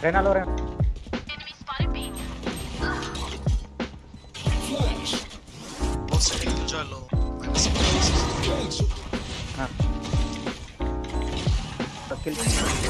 Rena, lo Rena. Forse è finito giallo. Ah. Perché il...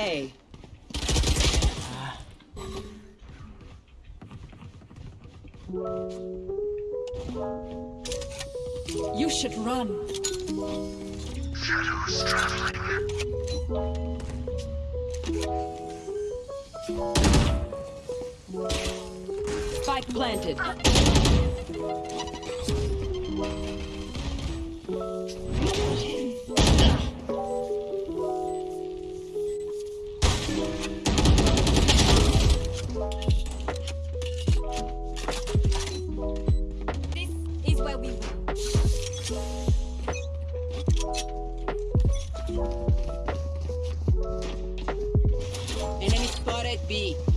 A. You should run. Shadows traveling. Spike planted. be.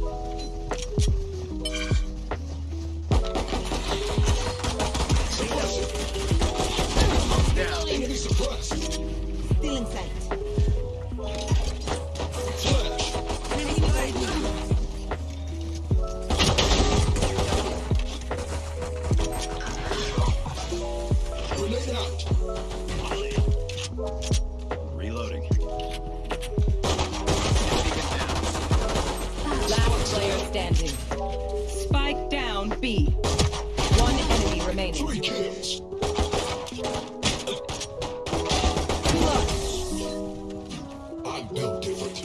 down B. One enemy remaining. Three kills. Plus. I different.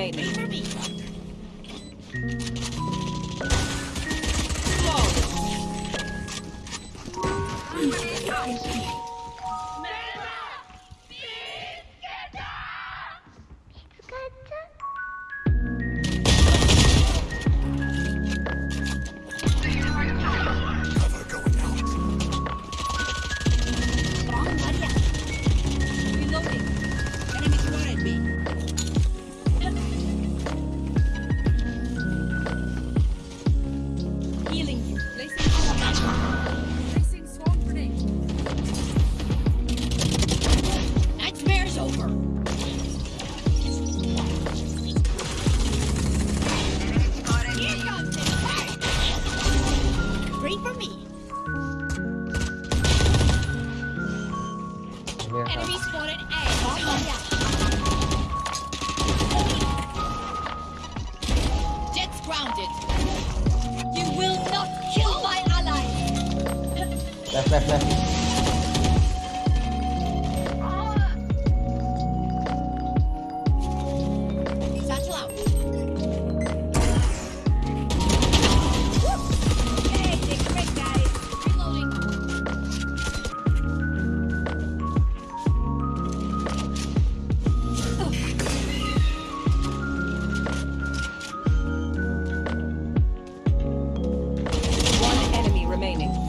made me. free for me.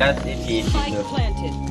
That's if he, if it.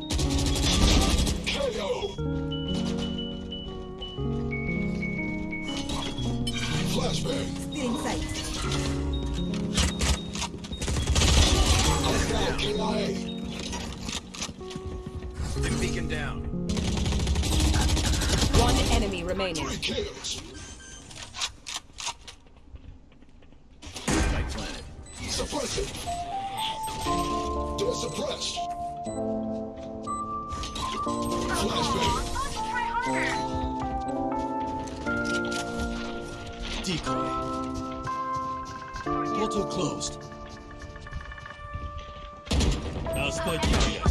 Stealing sight. I'm beacon down. One enemy remaining. My planet. Suppress it. Door suppressed. Flashbang. decoy. Portal closed. Now spy